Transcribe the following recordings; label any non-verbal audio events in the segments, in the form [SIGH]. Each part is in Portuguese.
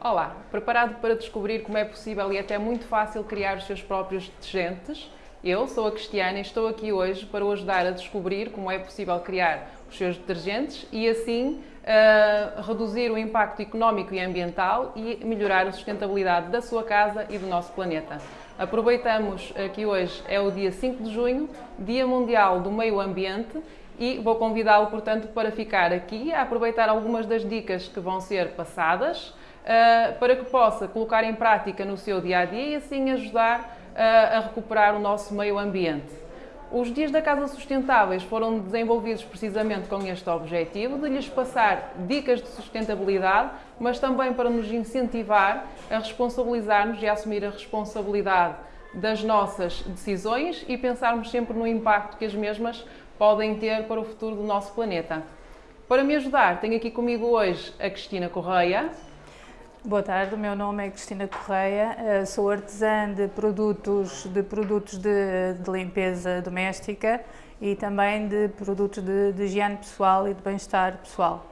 Olá, preparado para descobrir como é possível e até muito fácil criar os seus próprios detergentes? Eu sou a Cristiana e estou aqui hoje para o ajudar a descobrir como é possível criar os seus detergentes e assim uh, reduzir o impacto económico e ambiental e melhorar a sustentabilidade da sua casa e do nosso planeta. Aproveitamos que hoje é o dia 5 de junho, Dia Mundial do Meio Ambiente e vou convidá-lo, portanto, para ficar aqui a aproveitar algumas das dicas que vão ser passadas para que possa colocar em prática no seu dia a dia e assim ajudar uh, a recuperar o nosso meio ambiente. Os Dias da Casa Sustentáveis foram desenvolvidos precisamente com este objetivo, de lhes passar dicas de sustentabilidade, mas também para nos incentivar a responsabilizar-nos e a assumir a responsabilidade das nossas decisões e pensarmos sempre no impacto que as mesmas podem ter para o futuro do nosso planeta. Para me ajudar, tenho aqui comigo hoje a Cristina Correia. Boa tarde, o meu nome é Cristina Correia, eh, sou artesã de produtos de, produtos de, de limpeza doméstica e também de produtos de, de higiene pessoal e de bem-estar pessoal.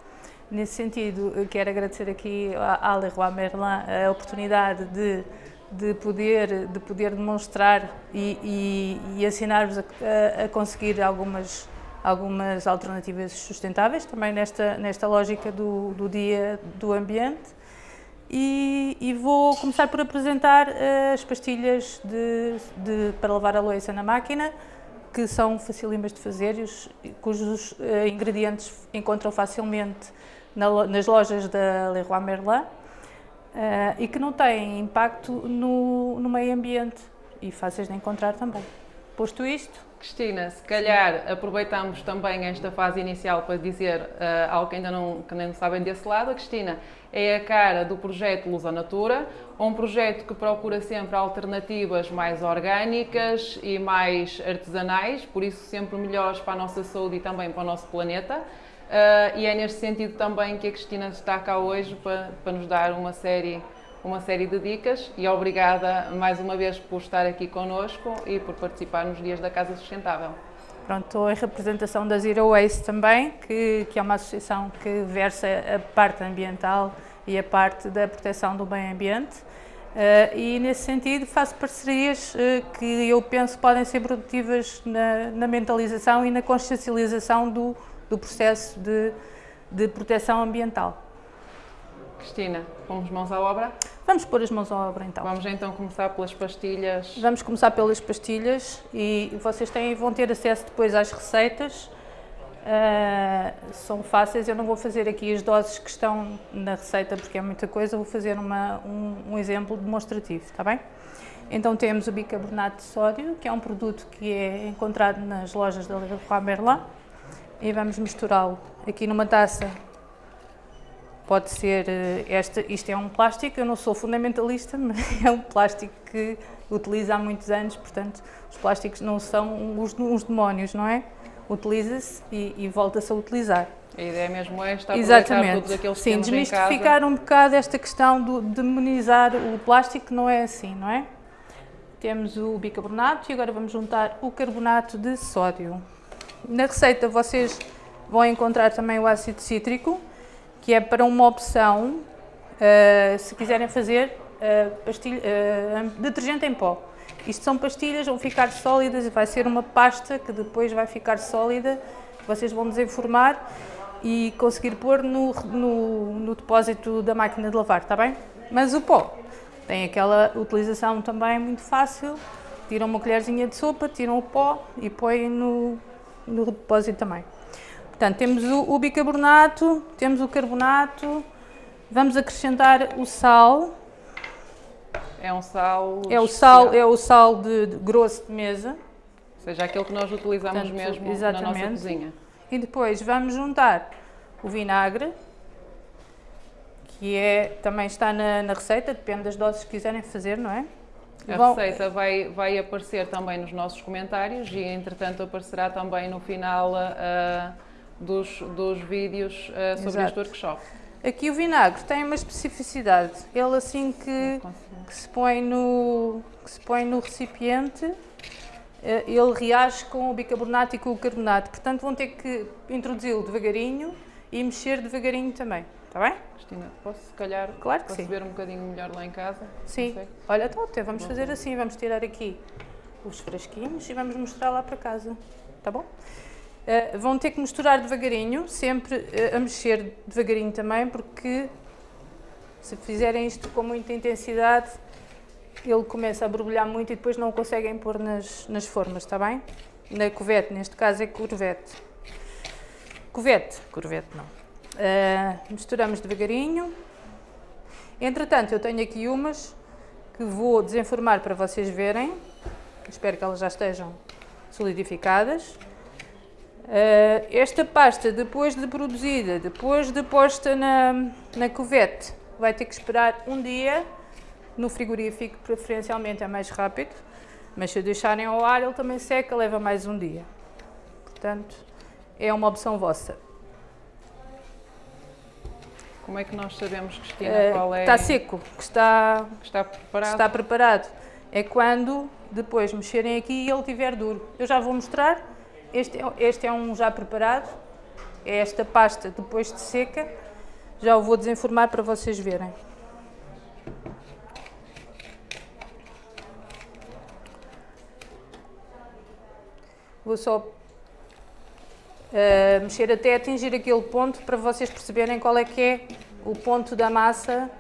Nesse sentido, quero agradecer aqui à Leroy Merlin a oportunidade de, de, poder, de poder demonstrar e, e, e ensinar-vos a, a, conseguir algumas, algumas alternativas sustentáveis, também nesta, nesta lógica do, do dia do ambiente e, e, vou começar por apresentar uh, as pastilhas de, de, para lavar a louça na máquina, que são facílimas de fazer e os, cujos uh, ingredientes encontram facilmente na, nas lojas da Leroy Merlin uh, e que não têm impacto no, no meio ambiente e fáceis de encontrar também. Posto isto, Cristina, se calhar aproveitamos também esta fase inicial para dizer uh, algo que ainda não, que não sabem desse lado. A Cristina é a cara do projeto Luz à Natura, um projeto que procura sempre alternativas mais orgânicas e mais artesanais, por isso sempre melhores para a nossa saúde e também para o nosso planeta. Uh, e é neste sentido também que a Cristina está cá hoje para, para nos dar uma série uma série de dicas e obrigada mais uma vez por estar aqui connosco e por participar nos Dias da Casa Sustentável. Pronto, estou em representação da Zero Waste também, que, que é uma associação que versa a parte ambiental e a parte da proteção do meio ambiente. Uh, e nesse sentido faço parcerias uh, que eu penso podem ser produtivas na, na mentalização e na consciencialização do, do processo de, de proteção ambiental. Cristina, pomos mãos à obra? Vamos pôr as mãos à obra então. Vamos então começar pelas pastilhas. Vamos começar pelas pastilhas e vocês têm, vão ter acesso depois às receitas. Uh, são fáceis, eu não vou fazer aqui as doses que estão na receita porque é muita coisa, vou fazer uma, um, um exemplo demonstrativo, está bem? Então temos o bicarbonato de sódio, que é um produto que é encontrado nas lojas da Leroy Merlin e vamos misturá-lo aqui numa taça Pode ser, eh, esta, isto é um plástico, eu não sou fundamentalista, [LAUGHS] mas é um plástico que utiliza há muitos anos, portanto, os plásticos não são uns, uns demónios, não é? Utiliza-se e, e volta-se a utilizar. A ideia mesmo é estar Exatamente. todos aqueles Sim, desmistificar um bocado esta questão de demonizar o plástico, não é assim, não é? Temos o bicarbonato e agora vamos juntar o carbonato de sódio. Na receita vocês vão encontrar também o ácido cítrico, que é para uma opção, uh, se quiserem fazer uh, detergente em pó. Isto são pastilhas, vão ficar sólidas vai ser uma pasta que depois vai ficar sólida, vocês vão desenformar e conseguir pôr no, no, no depósito da máquina de lavar, está bem? Mas o pó tem aquela utilização também muito fácil, tiram uma colherzinha de sopa, tiram o pó e põem no, no depósito também. Portanto, temos o, o bicarbonato, temos o carbonato, vamos acrescentar o sal. É um sal É o sal, é o sal de, de grosso de mesa. Ou seja, aquele que nós utilizamos Portanto, mesmo exatamente. na nossa cozinha. E depois vamos juntar o vinagre, que é, também está na, na receita, depende das doses que quiserem fazer, não é? A Bom, receita vai, vai aparecer também nos nossos comentários e, entretanto, aparecerá também no final uh, dos, dos vídeos uh, sobre Exato. este workshop. Aqui o vinagre tem uma especificidade. Ele assim que, que, se, põe no, que se põe no recipiente, eh, ele reage com o bicarbonato e com o carbonato. Portanto, vão ter que introduzi-lo devagarinho e mexer devagarinho também. Está bem? Cristina, posso se calhar Claro que ver um bocadinho melhor lá em casa? Sim. Olha, então até vamos fazer assim, vamos tirar aqui os frasquinhos e vamos mostrar lá para casa. Tá bom? Eh, vão ter que misturar devagarinho, sempre eh, a mexer devagarinho também, porque se fizerem isto com muita intensidade, ele começa a borbulhar muito e depois não o conseguem pôr nas, nas formas, está bem? Na covete, neste caso é corvete. Covete, corvete não. Eh, misturamos devagarinho. Entretanto, eu tenho aqui umas que vou desenformar para vocês verem. Espero que elas já estejam solidificadas. Eh, esta pasta, depois de produzida, depois de posta na, na covete, vai ter que esperar um dia no frigorífico, preferencialmente é mais rápido, mas se deixarem ao ar ele também seca, leva mais um dia. Portanto, é uma opção vossa. Como é que nós sabemos, Cristina, Eh, qual é Está seco, que está que está preparado? está preparado. É quando depois mexerem aqui e ele estiver duro. Eu já vou mostrar. Este é, este é um já preparado. É esta pasta depois de seca. Já o vou desenformar para vocês verem. Vou só eh, mexer até atingir aquele ponto para vocês perceberem qual é que é o ponto da massa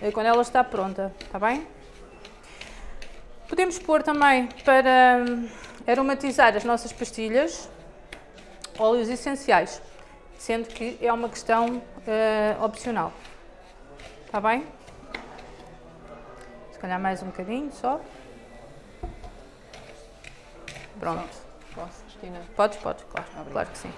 eh, quando ela está pronta, está bem? Podemos pôr também para aromatizar as nossas pastilhas óleos essenciais, sendo que é uma questão eh, opcional. Está bem? Se calhar mais um bocadinho só. Pronto. Posso, Cristina? Podes, podes, claro. Obrigada. Claro que sim.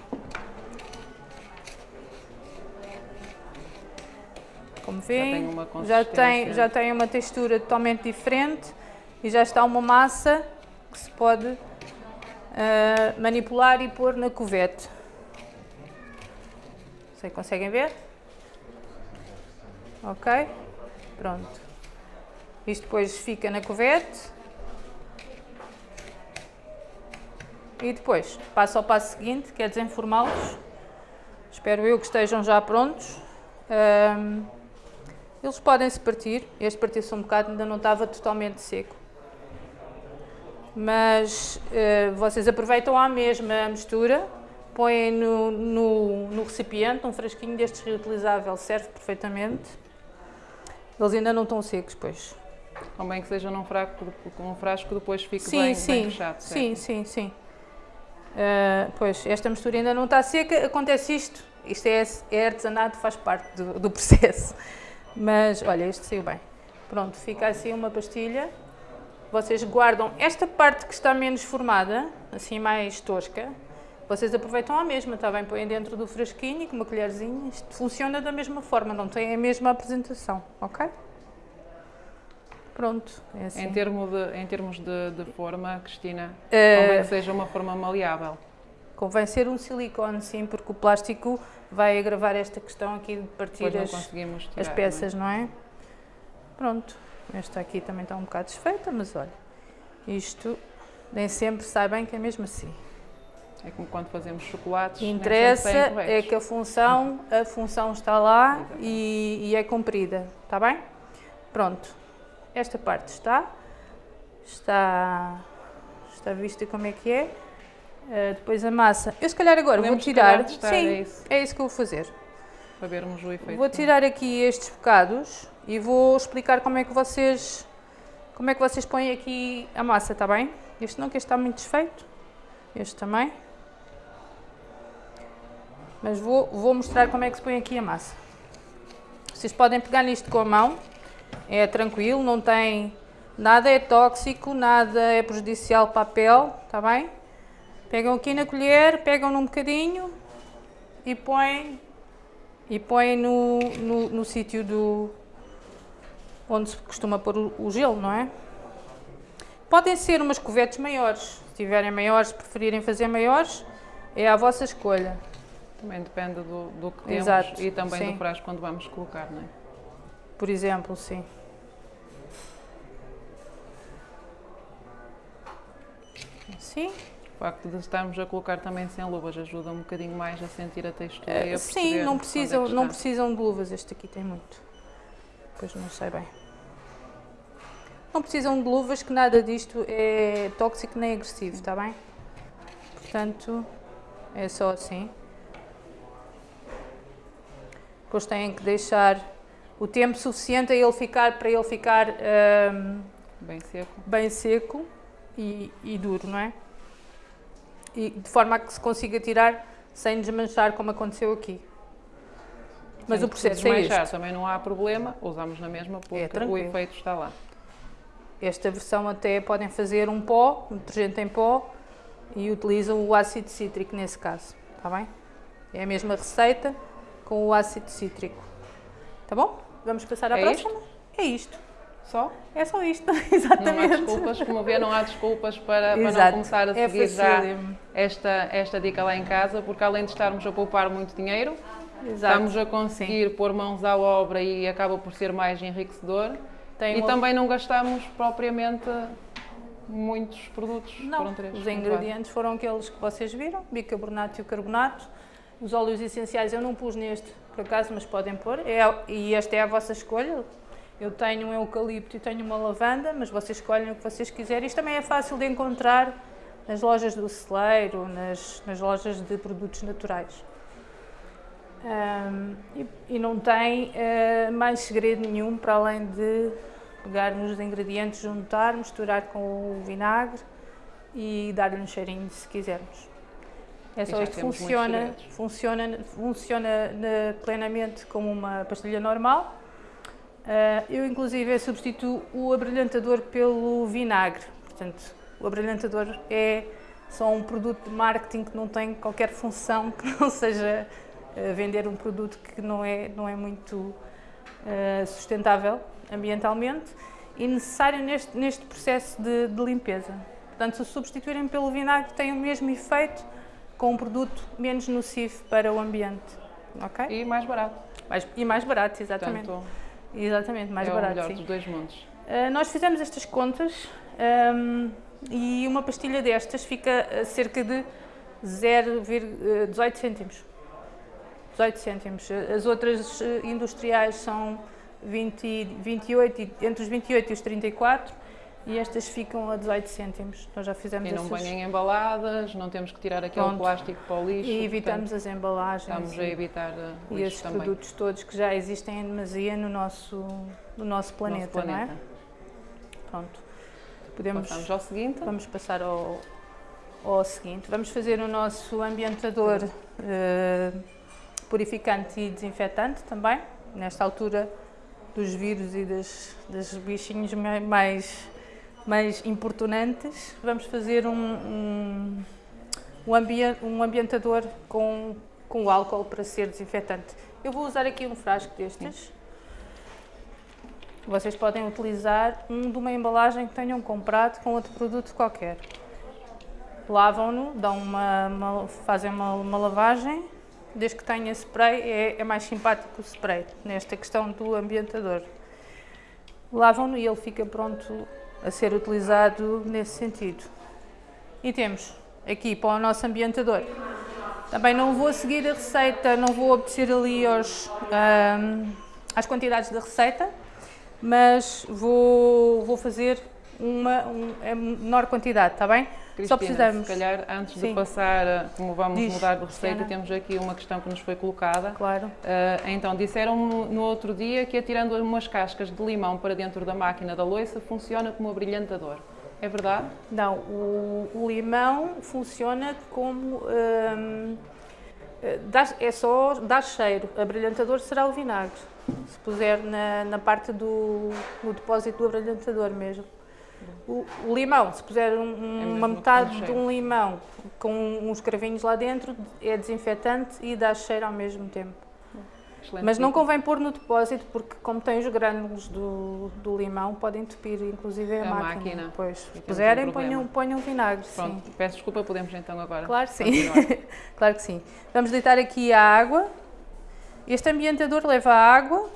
Como vêem, uma já tem, já tem uma textura totalmente diferente e já está uma massa que se pode ah, manipular e pôr na covete. Sei, conseguem ver? Ok? Pronto. Isto depois fica na covete. E depois passo ao passo seguinte, que é desenformá-los. Espero eu que estejam já prontos. Ahm, eles podem se partir. Este partiu-se um bocado, ainda não estava totalmente seco. Mas eh, vocês aproveitam a mesma mistura, põem no, no, no recipiente, um frasquinho destes reutilizável serve perfeitamente. Eles ainda não estão secos, pois. Convém que seja num frasco, um frasco depois fique Sim, bem, sim, bem fechado, certo? sim, sim, sim. Ah, pois, esta mistura ainda não está seca, acontece isto. Isto é, é artesanato, faz parte do, do processo. Mas, olha, este saiu bem. Pronto, fica assim uma pastilha. Vocês guardam esta parte que está menos formada, assim mais tosca, vocês aproveitam a mesma, está bem? Põem dentro do frasquinho e com uma colherzinha. Isto funciona da mesma forma, não tem a mesma apresentação, ok? Pronto, é assim. Em, termo de, em termos de, de forma, Cristina, Eh, convém que seja uma forma maleável. Convém ser um silicone, sim, porque o plástico vai agravar esta questão aqui de partir as, as peças, não é? Pronto, esta aqui também está um bocado desfeita, mas olha, isto nem sempre sai bem que é mesmo assim. é? Como quando fazemos chocolates. Interessa é que a função, a função está lá e, e é cumprida, está bem? Pronto, esta parte está, está, está vista como é que é. Eh, depois a massa, eu se calhar agora Podemos, vou tirar, testar, sim, é isso. é isso que eu vou fazer. Para vermos o efeito. Vou tirar aqui estes bocados e vou explicar como é que vocês como é que vocês põem aqui a massa, está bem? Este não, que este está muito desfeito. Este também. Mas vou, vou mostrar como é que se põe aqui a massa. Vocês podem pegar nisto com a mão. É tranquilo, não tem nada é tóxico, nada é prejudicial para a pele, está bem? Pegam aqui na colher, pegam num bocadinho e põem e põe no, no, no sítio do onde se costuma pôr o, gelo, não é? Podem ser umas covetes maiores, se tiverem maiores, se preferirem fazer maiores, é à vossa escolha. Também depende do, do que temos Exato, e também sim. do frasco quando vamos colocar, não é? Por exemplo, sim. Assim. O facto de estarmos a colocar também sem luvas ajuda um bocadinho mais a sentir a textura uh, e a eh, Sim, não precisam, é não precisam de luvas, este aqui tem muito. Pois não sei bem. Não precisam de luvas, que nada disto é tóxico nem agressivo, está bem? Portanto, é só assim. Depois têm que deixar o tempo suficiente a ele ficar, para ele ficar um, bem seco, bem seco e, e, duro, não é? E de forma a que se consiga tirar sem desmanchar, como aconteceu aqui. Mas o processo é este. também não há problema, usamos na mesma porque é o efeito está lá. Esta versão até podem fazer um pó, um detergente em pó e utilizam o ácido cítrico nesse caso, está bem? É a mesma receita, com o ácido cítrico. Tá bom? Vamos passar à é próxima? Isto? É isto. Só? É só isto, exatamente. [LAUGHS] Não há desculpas, como vê, não há desculpas para, para não começar a é seguir já esta, esta dica lá em casa, porque além de estarmos a poupar muito dinheiro, Exato. estamos a conseguir Sim. pôr mãos à obra e acaba por ser mais enriquecedor. Tem e também não gastamos propriamente muitos produtos. Não, os ingredientes foram aqueles que vocês viram, bicarbonato e o carbonato, os óleos essenciais eu não pus neste, por acaso, mas podem pôr. É, e esta é a vossa escolha. Eu tenho um eucalipto e tenho uma lavanda, mas vocês escolhem o que vocês quiserem. Isto também é fácil de encontrar nas lojas do celeiro, nas, nas lojas de produtos naturais. Um, e, e, não tem uh, mais segredo nenhum para além de pegarmos os ingredientes, juntar, misturar com o vinagre e dar-lhe um cheirinho se quisermos. É só isto funciona, funciona, funciona plenamente como uma pastilha normal. Uh, eu inclusive substituo o abrilhantador pelo vinagre. Portanto, o abrilhantador é só um produto de marketing que não tem qualquer função que não seja vender um produto que não é, não é muito uh, sustentável ambientalmente e necessário neste, neste processo de, de limpeza. Portanto, se substituírem pelo vinagre tem o mesmo efeito, com um produto menos nocivo para o ambiente. ok? E mais barato. Mais, e mais barato, exatamente. Portanto, exatamente, mais é barato. O melhor sim. dos dois mundos. Uh, nós fizemos estas contas um, e uma pastilha destas fica a cerca de 0,18 cêntimos. 18 cêntimos. As outras industriais são 20, 28, entre os 28 e os 34 e estas ficam a 18 cêntimos. Nós já fizemos E não essas... venham embaladas, não temos que tirar aquele Pronto. plástico para o lixo. E evitamos portanto, as embalagens. Estamos a evitar uh, E esses também. produtos todos que já existem em demasia no nosso, no nosso planeta, nosso planeta. não é? Pronto. Podemos, Passamos ao seguinte. Vamos passar ao, ao seguinte. Vamos fazer o nosso ambientador uh, purificante e desinfetante também, nesta altura dos vírus e das, das bichinhos mais mais importunantes, vamos fazer um, um, um, ambi um ambientador com, com álcool para ser desinfetante. Eu vou usar aqui um frasco destes. Vocês podem utilizar um de uma embalagem que tenham comprado com outro produto qualquer. Lavam-no, uma, uma, fazem uma, uma, lavagem, desde que tenha spray, é, é mais simpático o spray, nesta questão do ambientador. Lavam-no e ele fica pronto a ser utilizado nesse sentido. E temos aqui para o nosso ambientador. Também não vou seguir a receita, não vou obedecer ali aos, um, às quantidades da receita, mas vou, vou fazer uma, um, a menor quantidade, está bem? Cristina, Só precisamos. se calhar antes Sim. de passar, como vamos Diz, mudar de receita, Cristiana. temos aqui uma questão que nos foi colocada. Claro. Uh, então, disseram no, outro dia que atirando umas cascas de limão para dentro da máquina da loiça funciona como abrilhantador. É verdade? Não, o, o limão funciona como... Um, eh, dá, é só dar cheiro, abrilhantador será o vinagre, se puser na, na parte do no depósito do abrilhantador mesmo. O, o limão, se puser um, é uma metade de um limão com uns cravinhos lá dentro, é desinfetante e dá cheiro ao mesmo tempo. Excelente Mas não convém pôr no depósito porque como tem os grânulos do, do limão, podem entupir inclusive a, a máquina. máquina. Pois, se puserem, um ponham, ponham vinagre. Pronto, sim. peço desculpa, podemos então agora. Claro que sim. [LAUGHS] claro que sim. Vamos deitar aqui a água. Este ambientador leva água,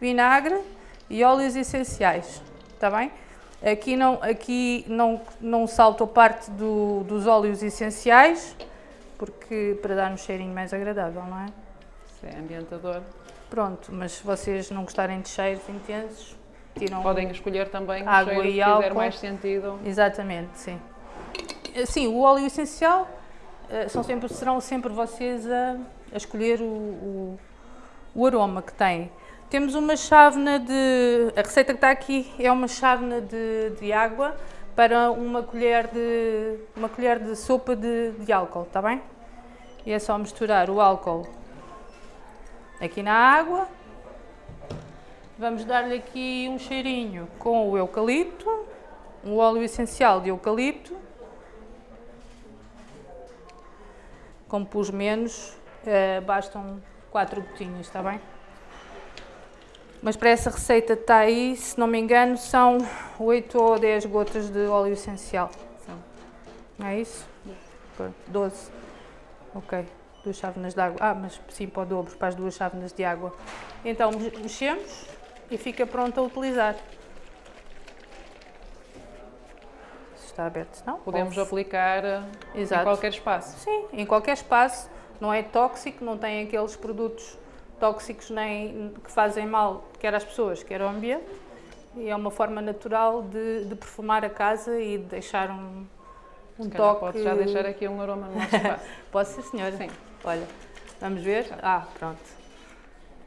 vinagre e óleos essenciais. Está bem? Aqui não, aqui não, não salto a parte do, dos óleos essenciais, porque para dar um cheirinho mais agradável, não é? Isso é ambientador. Pronto, mas se vocês não gostarem de cheiros intensos, tiram Podem escolher também Água o cheiro e que fizer álcool. mais sentido. Exatamente, sim. Sim, o óleo essencial eh, são sempre, serão sempre vocês a, a escolher o, o, o aroma que têm. Temos uma chávena de. A receita que está aqui é uma chávena de, de água para uma colher de, uma colher de sopa de, de álcool, está bem? E é só misturar o álcool aqui na água. Vamos dar-lhe aqui um cheirinho com o eucalipto, um óleo essencial de eucalipto. Como pus menos, eh, bastam 4 gotinhas, está bem? Mas para essa receita está aí, se não me engano, são 8 ou 10 gotas de óleo essencial. São. Não é isso? 12. Ok, duas chávenas de água. Ah, mas sim, para o dobro, para as duas chávenas de água. Então me- mexemos e fica pronto a utilizar. Se está aberto, se não? Podemos pode- aplicar eh, em Exato. qualquer espaço. Sim, em qualquer espaço. Não é tóxico, não tem aqueles produtos tóxicos nem que fazem mal, quer às pessoas, quer ao ambiente. E é uma forma natural de, de perfumar a casa e de deixar um, um toque. pode já deixar aqui um aroma no nosso espaço. [LAUGHS] Posso ser, senhora? Sim. Olha, vamos ver? Ah, pronto.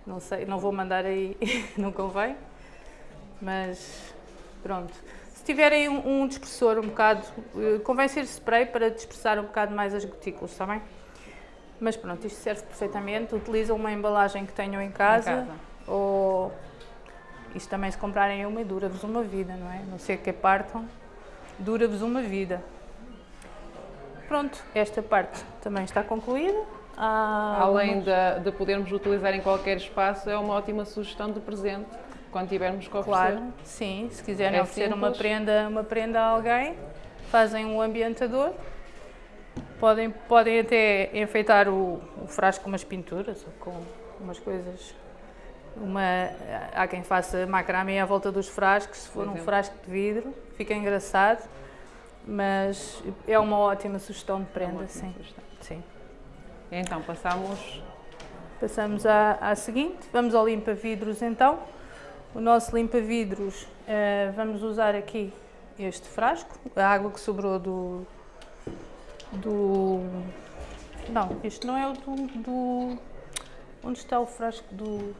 Não sei, não vou mandar aí, [LAUGHS] não convém. Mas pronto. Se tiverem um, um dispersor um bocado, eh, convém ser spray para dispersar um bocado mais as gotículas, está bem? Mas pronto, isto serve perfeitamente. Utilizam uma embalagem que tenham em casa, casa. ou isto também se comprarem uma dura-vos uma vida, não é? Não sei que partam, dura-vos uma vida. Pronto, esta parte também está concluída. Há Além de, de podermos utilizar em qualquer espaço, é uma ótima sugestão de presente quando tivermos que oferecer. Claro, sim, se quiserem É oferecer uma prenda, uma prenda a alguém, fazem um ambientador. Podem, podem até enfeitar o, o frasco com umas pinturas ou com umas coisas. Uma, há quem faça macramê à volta dos frascos, se for um frasco de vidro, fica engraçado, mas é uma ótima sugestão de É prenda, ótima sim. sugestão. sim. Então, passamos Passamos à, à seguinte, vamos ao limpa-vidros então. O nosso limpa-vidros, eh, vamos usar aqui este frasco, a água que sobrou do... do não, este não é o do... do onde está o frasco do,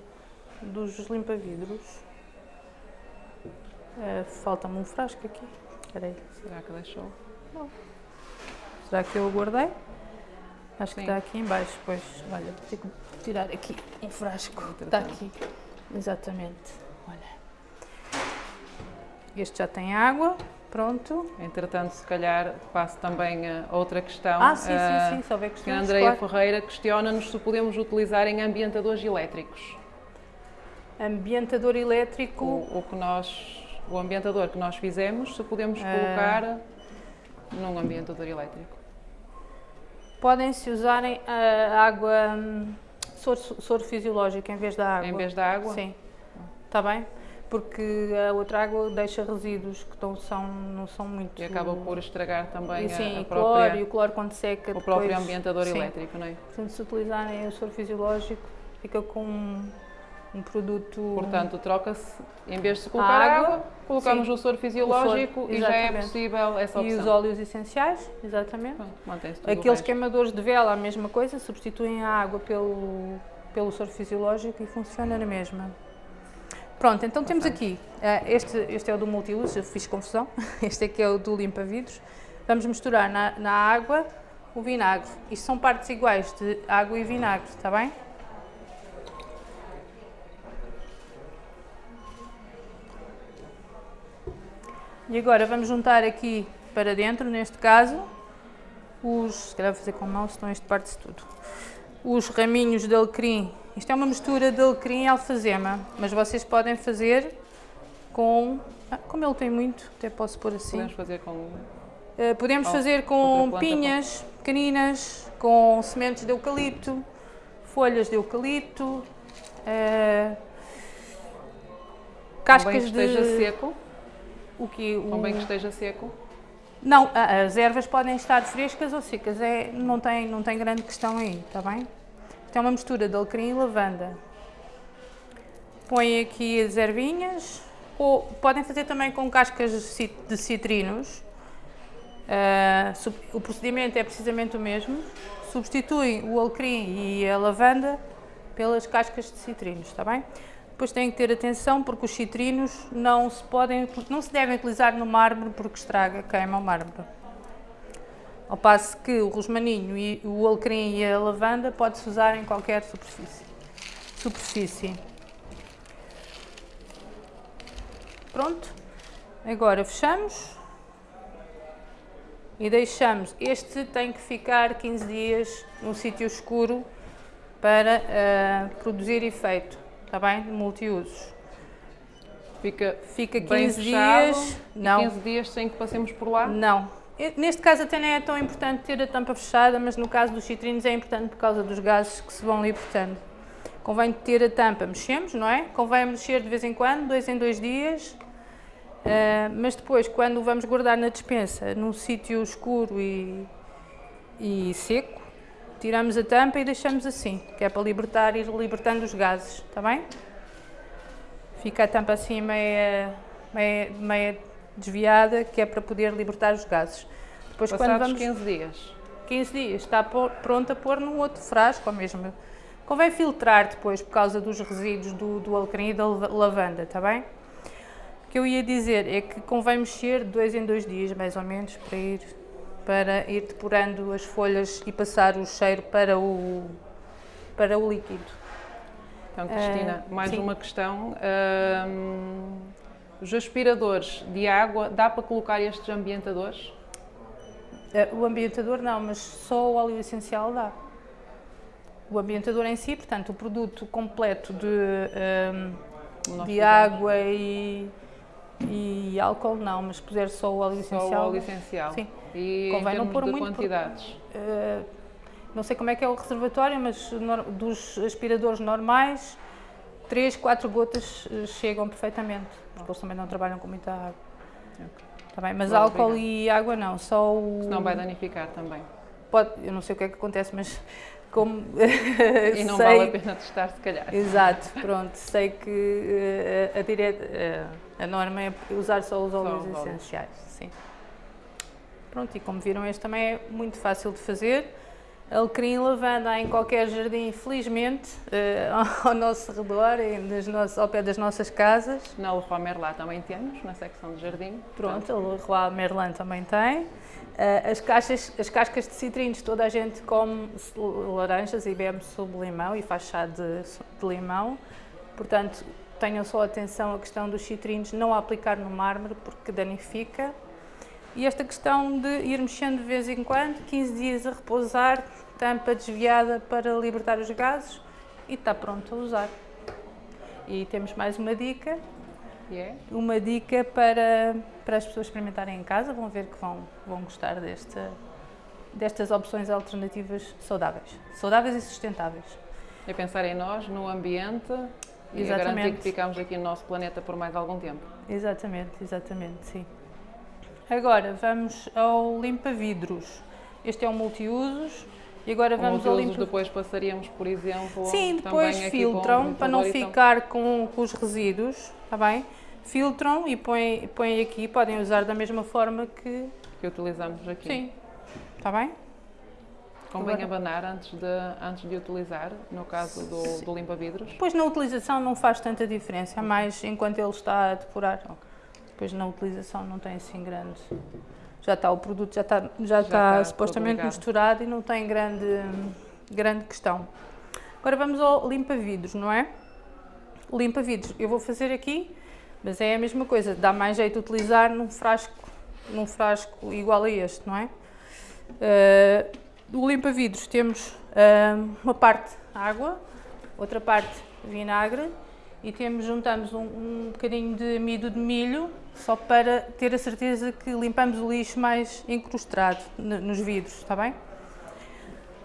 dos limpa-vidros? Eh, Falta-me um frasco aqui, espera aí. Será que deixou? Será que eu o guardei? Acho que Sim. está aqui em baixo, pois, olha, vou ter que tirar aqui um frasco. Está aqui, exatamente, olha. Este já tem água, pronto. Entretanto, se calhar passo também a outra questão. Ah, sim, Ah, sim, sim, se houver A questões, Andreia claro. Ferreira questiona-nos se podemos utilizar em ambientadores elétricos. Ambientador elétrico, O, o que nós, o ambientador que nós fizemos, se podemos Ah. colocar num ambientador elétrico. podem-se usarem a água, hum, soro, soro fisiológico em vez da água. Em vez da água? Sim, está bem? Porque a outra água deixa resíduos que não são, não são muito... E acaba por estragar também E a- sim, a, e cloro, própria, e o cloro quando seca o depois... próprio ambientador sim. elétrico, não é? Portanto, se utilizarem o soro fisiológico, fica com um, um produto... Portanto, troca-se, em vez de se colocar água, água, colocamos sim. o soro fisiológico soro, e já é possível essa e os opção. óleos essenciais, exatamente. Pronto, Mantém-se tudo o Aqueles queimadores de vela, a mesma coisa, substituem a água pelo, pelo soro fisiológico e funciona na mesma. Pronto, então temos aqui, eh, este, este é o do multiuso, eu fiz confusão, [LAUGHS] este aqui é o do limpa-vidros. Vamos misturar na, na água o vinagre. Isto são partes iguais de água e vinagre, está bem? E agora vamos juntar aqui para dentro, neste caso, os, se calhar vou fazer com a mão, senão isto parte-se tudo. Os raminhos de alecrim. Isto é uma mistura de alecrim e alfazema, mas vocês podem fazer com, ah, como ele tem muito, até posso pôr assim. Podemos fazer com Uh, podemos fazer com planta, pinhas pequeninas, com sementes de eucalipto, folhas de eucalipto, uh, cascas que esteja de... seco. O o que o... Convém que esteja seco? Não, as ervas podem estar frescas ou secas, é, não, tem, não tem grande questão aí, está bem? Isto é uma mistura de alecrim e lavanda. Põe aqui as ervinhas, ou podem fazer também com cascas de citrinos. Uh, o procedimento é precisamente o mesmo. Substituem o alecrim e a lavanda pelas cascas de citrinos, está bem? Depois têm que ter atenção porque os citrinos não se, podem, não se devem utilizar no mármore porque estraga, queima o mármore. Ao passo que o rosmaninho e o alecrim e a lavanda pode-se usar em qualquer superfície. superfície. Pronto. Agora fechamos e deixamos. Este tem que ficar 15 dias num sítio escuro para uh, produzir efeito, está bem? De multiusos. Fica, Fica 15 dias. Não. 15 dias sem que passemos por lá? Não. Neste caso até não é tão importante ter a tampa fechada, mas no caso dos citrinos é importante por causa dos gases que se vão libertando. Convém ter a tampa, mexemos, não é? Convém mexer de vez em quando, dois em dois dias, Uh, mas depois, quando vamos guardar na despensa, num sítio escuro e, e, seco, tiramos a tampa e deixamos assim, que é para libertar, ir libertando os gases, está bem? Fica a tampa assim meia, meia, meia desviada, que é para poder libertar os gases. Depois, Passados quando vamos, 15 dias. 15 dias, está pronto a pôr num outro frasco, ou mesmo. Convém filtrar depois, por causa dos resíduos do, do alecrim e da lavanda, está bem? que eu ia dizer é que convém mexer dois em dois dias, mais ou menos, para ir, para ir depurando as folhas e passar o cheiro para o, para o líquido. Então, Cristina, uh, mais sim. uma questão. Um, os aspiradores de água, dá para colocar estes ambientadores? Uh, o ambientador não, mas só o óleo essencial dá. O ambientador em si, portanto, o produto completo de, um, de água e e álcool não, mas puser só o óleo essencial. Só o óleo essencial. Sim. E Convém não pôr muito quantidades? Porque, uh, não sei como é que é o reservatório, mas dos aspiradores normais, 3, 4 gotas eh, chegam perfeitamente, porque eles também não trabalham com muita água. Okay. Tá bem, mas álcool e água não, só o... Senão vai danificar também. Pode, eu não sei o que é que acontece, mas como [LAUGHS] e não sei, vale a pena testar se calhar. Exato, [LAUGHS] pronto, sei que uh, a, direta, uh, a norma é usar só os óleos só essenciais, sim. Pronto, e como viram este também é muito fácil de fazer. Alecrim e lavanda em qualquer jardim, felizmente, uh, [LAUGHS] ao nosso redor, nos, ao pé das nossas casas. Na Leroy Merlin também temos, na secção de jardim. Pronto, a Leroy Merlin também tem. Uh, as, caixas, as cascas de citrinos, toda a gente come laranjas e bebe sob limão e faz chá de, de limão. Portanto, tenham só atenção à questão dos citrinos, não a aplicar no mármore porque danifica. E esta questão de ir mexendo de vez em quando, 15 dias a repousar, tampa desviada para libertar os gases e está pronto a usar. E temos mais uma dica, Yeah. Uma dica para, para as pessoas experimentarem em casa, vão ver que vão, vão gostar desta, destas opções alternativas saudáveis. Saudáveis e sustentáveis. É pensar em nós, no ambiente e exatamente. garantir que ficamos aqui no nosso planeta por mais algum tempo. Exatamente, exatamente, sim. Agora vamos ao limpa-vidros. Este é um multiusos. E agora vamos ao limpa... depois passaríamos, por exemplo, Sim, depois filtram para não ficar com, com os resíduos, está bem? filtram e põem, põem aqui, podem usar da mesma forma que... Que utilizamos aqui. Sim, está bem? Convém Agora. abanar antes de, antes de utilizar, no caso do, do limpa-vidros? Depois na utilização não faz tanta diferença, okay. mais enquanto ele está a depurar. Okay. Depois na utilização não tem assim grande... Já está, o produto já está, já, já está, está supostamente misturado e não tem grande, grande questão. Agora vamos ao limpa-vidros, não é? Limpa-vidros, eu vou fazer aqui mas é a mesma coisa, dá mais jeito de utilizar num frasco, num frasco igual a este, não é? Uh, do limpa-vidros temos uh, uma parte água, outra parte vinagre e temos, juntamos um, um bocadinho de amido de milho só para ter a certeza que limpamos o lixo mais encrustado nos vidros, está bem?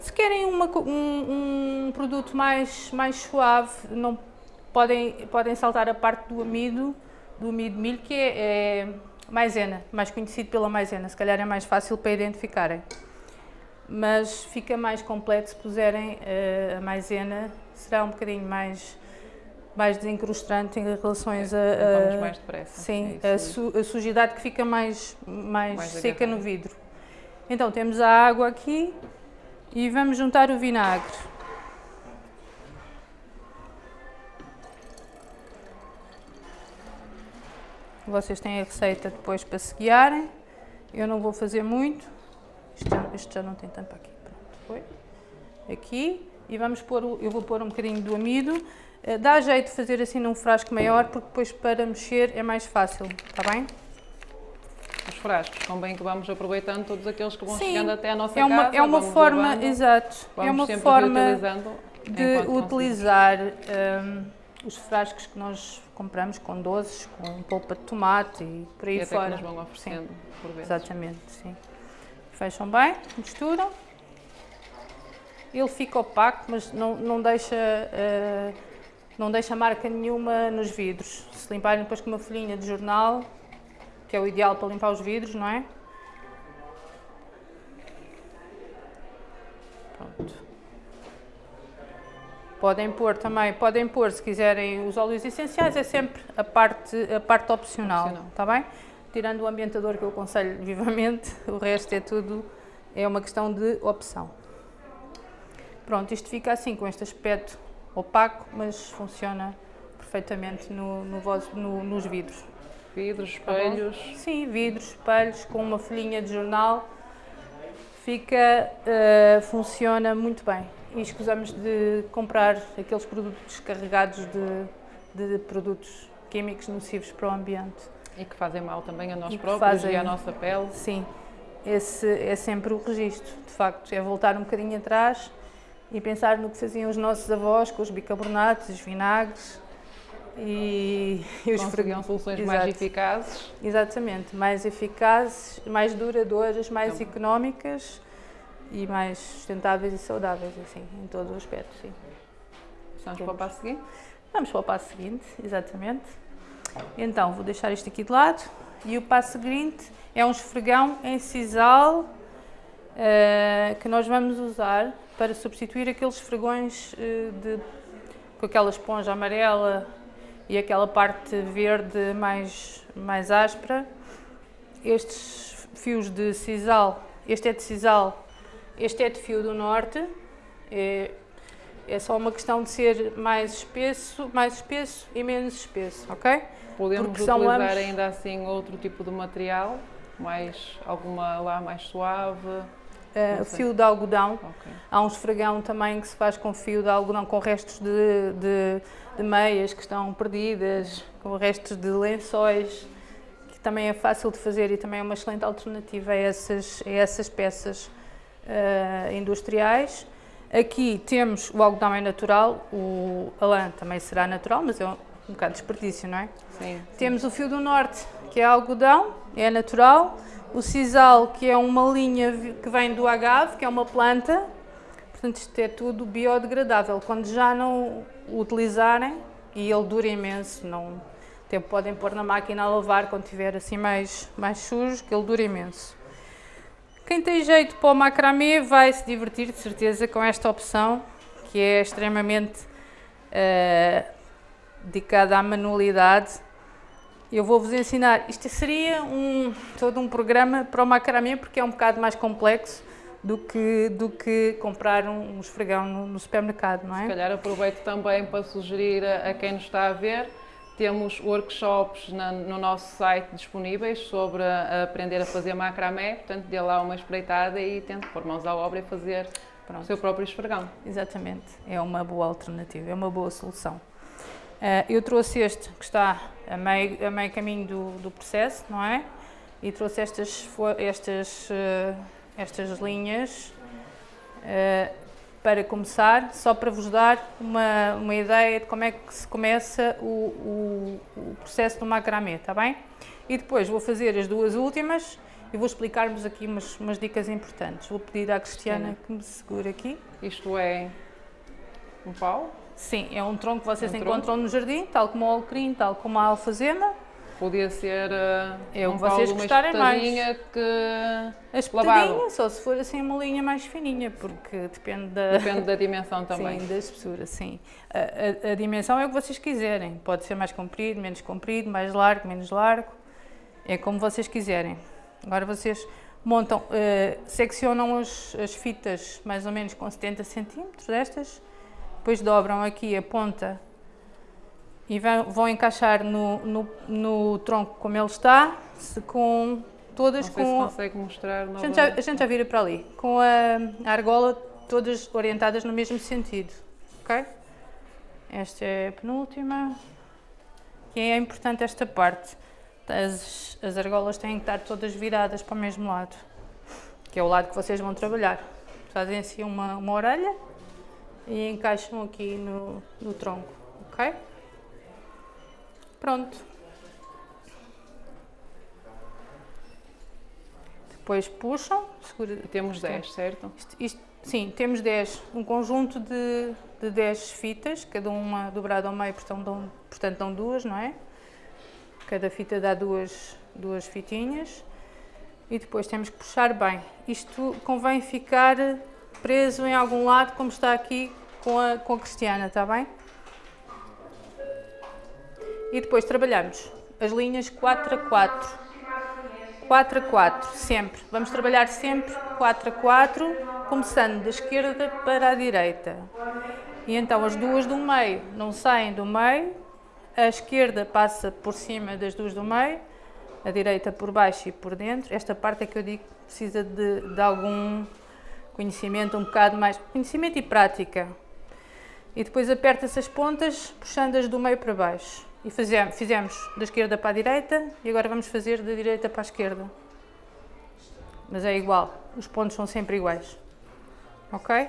Se querem uma, um, um, produto mais, mais suave, não podem, podem saltar a parte do amido do amido de milho, que é, é, maisena, mais conhecido pela maisena, se calhar é mais fácil para identificarem. Mas fica mais completo se puserem uh, a maisena, será um bocadinho mais, mais desencrustante em relações a... a mais depressa. Sim, é a, su, a, sujidade que fica mais, mais, mais seca no vidro. Então temos a água aqui e vamos juntar o vinagre. Vocês têm a receita depois para se guiarem. Eu não vou fazer muito. Isto já, isto já não tem tampa aqui. Pronto, foi. Aqui. E vamos pôr, eu vou pôr um bocadinho do amido. Eh, dá jeito de fazer assim num frasco maior, porque depois para mexer é mais fácil, está bem? Os frascos, convém que vamos aproveitando todos aqueles que vão Sim, chegando até a nossa é uma, casa. É uma forma, levando, exato, é uma forma de utilizar um, os frascos que nós compramos com doces, com polpa de tomate e por aí e fora. Que nos vão oferecendo sim. por vezes. Exatamente, sim. Fecham bem, misturam. Ele fica opaco, mas não, não deixa uh, não deixa marca nenhuma nos vidros. Se limparem depois com uma folhinha de jornal, que é o ideal para limpar os vidros, não é? Pronto. Podem pôr também, podem pôr se quiserem os óleos essenciais, é sempre a parte, a parte opcional, opcional. está bem? Tirando o ambientador que eu aconselho [LAUGHS] vivamente, o resto é tudo, é uma questão de opção. Pronto, isto fica assim, com este aspecto opaco, mas funciona perfeitamente no, no, no, nos vidros. Vidros, tá espelhos? Tá Sim, vidros, espelhos, com uma folhinha de jornal, fica, uh, funciona muito bem e escusamos de comprar aqueles produtos carregados de, de produtos químicos nocivos para o ambiente. E que fazem mal também a nós e próprios fazem, e à nossa pele. Sim, esse é sempre o registro, de facto, é voltar um bocadinho atrás e pensar no que faziam os nossos avós com os bicarbonatos, os vinagres e, e os Conseguiam soluções Exato. mais eficazes. Exatamente, mais eficazes, mais duradouras, mais então. económicas e mais sustentáveis e saudáveis, assim, em todos os aspectos, sim. Vamos para o passo seguinte? Vamos para o passo seguinte, exatamente. Então, vou deixar isto aqui de lado. E o passo seguinte é um esfregão em sisal uh, que nós vamos usar para substituir aqueles esfregões uh, de, com aquela esponja amarela e aquela parte verde mais, mais áspera. Estes fios de sisal, este é de sisal este é de fio do norte, é, é só uma questão de ser mais espesso, mais espesso e menos espesso, ok? Podemos Porque utilizar lamos... ainda assim outro tipo de material, mais alguma lá mais suave? Uh, fio de algodão. Okay. Há um esfregão também que se faz com fio de algodão, com restos de, de, de meias que estão perdidas, com restos de lençóis, que também é fácil de fazer e também é uma excelente alternativa a essas, a essas peças uh, industriais. Aqui temos o algodão é natural, o, a lã também será natural, mas é um, um bocado de desperdício, não é? Sim, sim. Temos o fio do norte, que é algodão, é natural. O sisal, que é uma linha que vem do agave, que é uma planta. Portanto, isto é tudo biodegradável. Quando já não o utilizarem, e ele dura imenso, não, até podem pôr na máquina a lavar quando tiver assim mais, mais sujo, que ele dura imenso. Quem tem jeito para o macramê vai se divertir de certeza com esta opção, que é extremamente uh, dedicada à manualidade. Eu vou-vos ensinar, isto seria um, todo um programa para o macramê, porque é um bocado mais complexo do que, do que comprar um, um esfregão no, no supermercado, não é? Se calhar aproveito também para sugerir a, a quem nos está a ver temos workshops na, no nosso site disponíveis sobre a, a aprender a fazer macramé, portanto dê lá uma espreitada e tente pôr mãos à obra e fazer Pronto. o seu próprio esfregão. Exatamente, é uma boa alternativa, é uma boa solução. Uh, eu trouxe este que está a meio, a meio caminho do, do processo, não é? E trouxe estas, estas, uh, estas linhas uh, para começar, só para vos dar uma, uma ideia de como é que se começa o, o, o processo do macramê, está bem? E depois vou fazer as duas últimas e vou explicar-vos aqui umas, umas, dicas importantes. Vou pedir à Cristiana Sim. que me segure aqui. Isto é um pau? Sim, é um tronco que vocês um encontram tronco. no jardim, tal como o alecrim, tal como a alfazema. Podia ser uh, É o um vocês colo, uma gostarem mais. que espetadinha, só se for assim uma linha mais fininha, porque depende da, Depende da dimensão também. Sim, da espessura, sim. A, a- a dimensão é o que vocês quiserem. Pode ser mais comprido, menos comprido, mais largo, menos largo. É como vocês quiserem. Agora vocês montam, eh, seccionam as, as fitas mais ou menos com 70 centímetros destas, depois dobram aqui a ponta e vão, encaixar no, no, no tronco como ele está, se com todas com mostrar a gente, já, a gente já vira para ali, com a, a argola todas orientadas no mesmo sentido, ok? Esta é a penúltima. E é importante esta parte. As, as argolas têm que estar todas viradas para o mesmo lado, que é o lado que vocês vão trabalhar. Fazem assim uma, uma orelha e encaixam aqui no, no tronco, ok? Pronto. Depois puxam, segura, Temos 10, certo? isto- isto- sim, temos 10, um conjunto de, de 10 fitas, cada uma dobrada ao meio, portanto dão, portanto dão duas, não é? Cada fita dá duas, duas fitinhas. E depois temos que puxar bem. Isto convém ficar preso em algum lado, como está aqui com a, com a Cristiana, está bem? E depois trabalhamos as linhas 4 a 4. 4 a 4, sempre. Vamos trabalhar sempre 4 a 4, começando da esquerda para a direita. E então as duas do meio não saem do meio, a esquerda passa por cima das duas do meio, a direita por baixo e por dentro. Esta parte é que eu digo que precisa de, de algum conhecimento, um bocado mais. Conhecimento e prática. E depois aperta-se as pontas, puxando-as do meio para baixo. E fazemos, fizemos da esquerda para a direita e agora vamos fazer da direita para a esquerda. Mas é igual, os pontos são sempre iguais. Ok?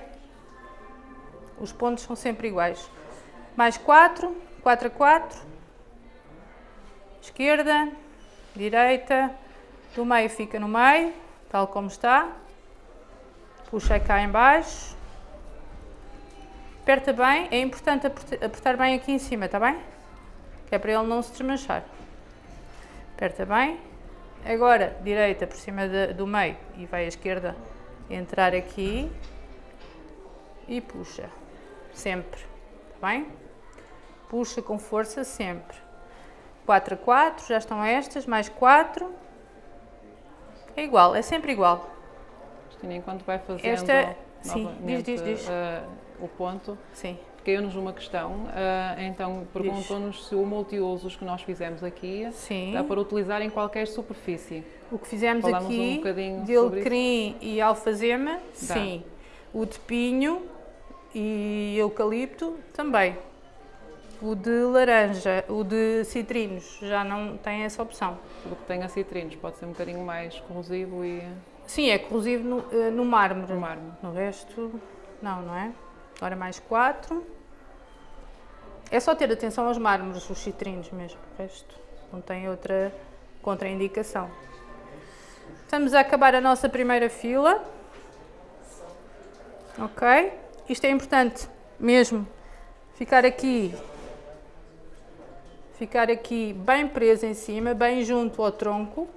Os pontos são sempre iguais. Mais 4, 4 a 4. Esquerda, direita, do meio fica no meio, tal como está. Puxa cá em baixo. Aperta bem, é importante aperta- apertar bem aqui em cima, está bem? Que é para ele não se desmanchar. Aperta bem. Agora, direita por cima de- do meio e vai à esquerda entrar aqui e puxa. Sempre, está bem? Puxa com força sempre. 4 a 4, já estão estas, mais 4. É igual, é sempre igual. Cristina, enquanto vai fazendo Esta- sim, novamente diz, diz, diz. eh, o ponto, Sim. caiu-nos uma questão, eh, então perguntou-nos se o multiusos que nós fizemos aqui Sim. dá para utilizar em qualquer superfície. O que fizemos Falamos um aqui bocadinho de alecrim e alfazema, sim. O de pinho e eucalipto também. O de laranja, o de citrinos já não tem essa opção. Tudo que tenha citrinos pode ser um bocadinho mais corrosivo e Sim, é corrosivo no, eh, no mármore. no mármore. No resto, não, não é? Agora mais quatro. É só ter atenção aos mármores, os citrinos mesmo. O resto não tem outra contraindicação. Estamos a acabar a nossa primeira fila. Ok? Isto é importante mesmo ficar aqui ficar aqui bem preso em cima, bem junto ao tronco.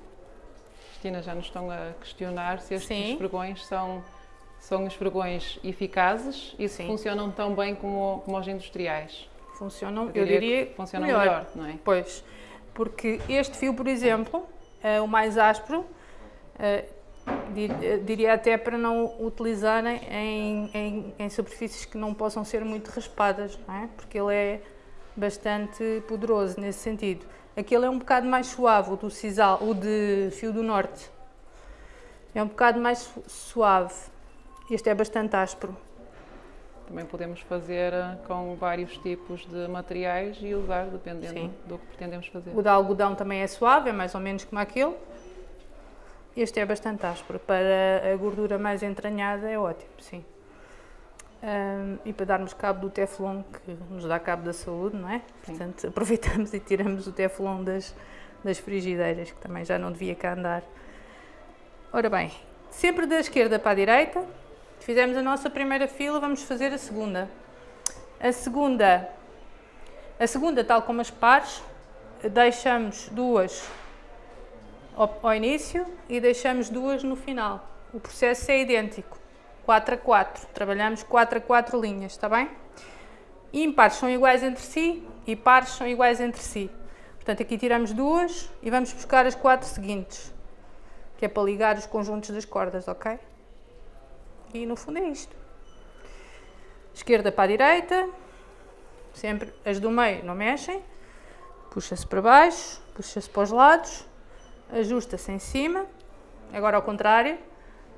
Cristina, já nos estão a questionar se estes Sim. esfregões são, são esfregões eficazes e se Sim. funcionam tão bem como, como os industriais. Funcionam, Eu eu diria diria, que funcionam melhor. melhor, não é? Pois, porque este fio, por exemplo, é o mais áspero, eh, diria até para não utilizarem em, em, em superfícies que não possam ser muito raspadas, não é? porque ele é bastante poderoso nesse sentido. Aquele é um bocado mais suave, o do sisal, o de fio do norte. É um bocado mais su- suave. Este é bastante áspero. Também podemos fazer eh, com vários tipos de materiais e usar dependendo Sim. do que pretendemos fazer. O de algodão também é suave, é mais ou menos como aquele. Este é bastante áspero. Para a gordura mais entranhada é ótimo, sim. Ahm, e para darmos cabo do teflon, que nos dá cabo da saúde, não é? Sim. Portanto, [LAUGHS] aproveitamos e tiramos o teflon das, das frigideiras, que também já não devia cá andar. Ora bem, sempre da esquerda para a direita. Fizemos a nossa primeira fila, vamos fazer a segunda. A segunda, a segunda tal como as pares, deixamos duas ao, ao início e deixamos duas no final. O processo é idêntico, 4 a 4. Trabalhamos 4 a 4 linhas, está bem? Ímpares são iguais entre si e pares são iguais entre si. Portanto, aqui tiramos duas e vamos buscar as quatro seguintes, que é para ligar os conjuntos das cordas, ok? E no fundo é isto. Esquerda para a direita, sempre as do meio não mexem, puxa-se para baixo, puxa-se para os lados, ajusta-se em cima, agora ao contrário,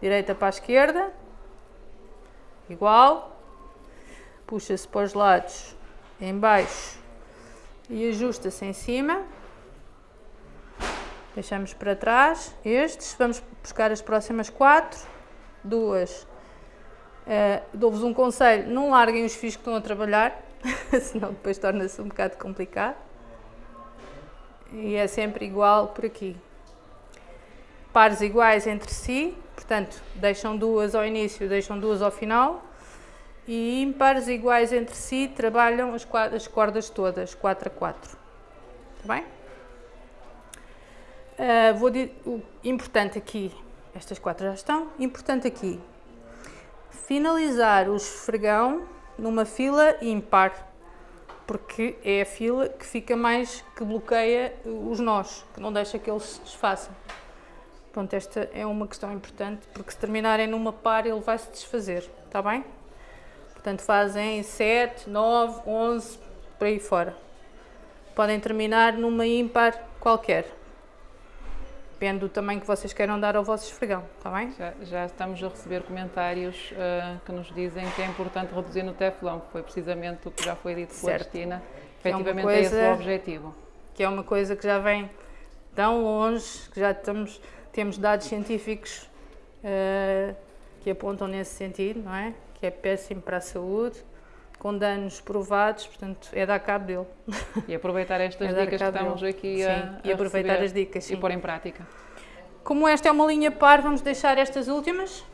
direita para a esquerda, igual, puxa-se para os lados, em baixo e ajusta-se em cima. Deixamos para trás estes, vamos buscar as próximas quatro, duas. Uh, Dou-vos um conselho, não larguem os fios que estão a trabalhar, [LAUGHS] senão depois torna-se um bocado complicado. E é sempre igual por aqui. Pares iguais entre si, portanto, deixam duas ao início, deixam duas ao final e ímpares iguais entre si trabalham as, as cordas todas, 4 a 4. Está bem? Uh, vou o importante aqui, estas quatro já estão, importante aqui, finalizar o esfregão numa fila ímpar, porque é a fila que fica mais, que bloqueia os nós, que não deixa que eles se desfaçam. Pronto, esta é uma questão importante, porque se terminarem numa par ele vai se desfazer, está bem? Portanto, fazem 7, 9, 11, por aí fora. Podem terminar numa ímpar qualquer. Depende do tamanho que vocês queiram dar ao vosso esfregão, está bem? Já, já, estamos a receber comentários uh, que nos dizem que é importante reduzir no teflão. Foi precisamente o que já foi dito pela Cristina. Efetivamente é, coisa, é esse o objetivo. Que é uma coisa que já vem tão longe, que já estamos, temos dados científicos uh, que apontam nesse sentido, não é? que é péssimo para a saúde, com danos provados, portanto, é dar cabo dele. E aproveitar estas [LAUGHS] é dicas que estamos dele. aqui sim, a, e aproveitar as dicas sim. e pôr em prática. Como esta é uma linha par, vamos deixar estas últimas,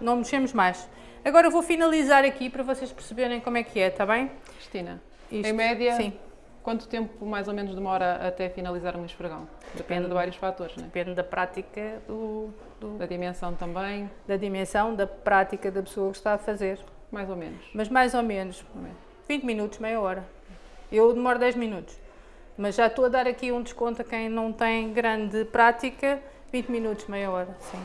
não mexemos mais. Agora vou finalizar aqui para vocês perceberem como é que é, está bem? Cristina, Isto, em média, sim. Quanto tempo mais ou menos demora até finalizar um esfregão? Depende, Depende de vários fatores, não é? Depende da prática do, do, da dimensão também? Da dimensão, da prática da pessoa que está a fazer. Mais ou menos? Mas mais ou menos. 20 minutos, meia hora. Eu demoro 10 minutos. Mas já estou a dar aqui um desconto a quem não tem grande prática. 20 minutos, meia hora, sim.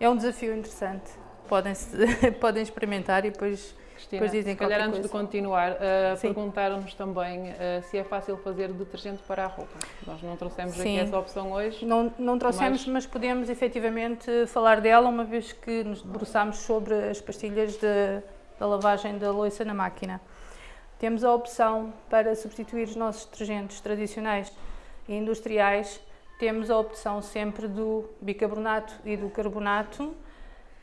É um desafio interessante. Podem, [LAUGHS] podem experimentar e depois Cristina, Depois dizem se calhar antes coisa. de continuar, uh, perguntaram-nos também uh, se é fácil fazer detergente para a roupa. Nós não trouxemos Sim. aqui essa opção hoje. Não, não trouxemos, mas... mas podemos efetivamente falar dela uma vez que nos debruçámos sobre as pastilhas de, da lavagem da louça na máquina. Temos a opção para substituir os nossos detergentes tradicionais e industriais, temos a opção sempre do bicarbonato e do carbonato,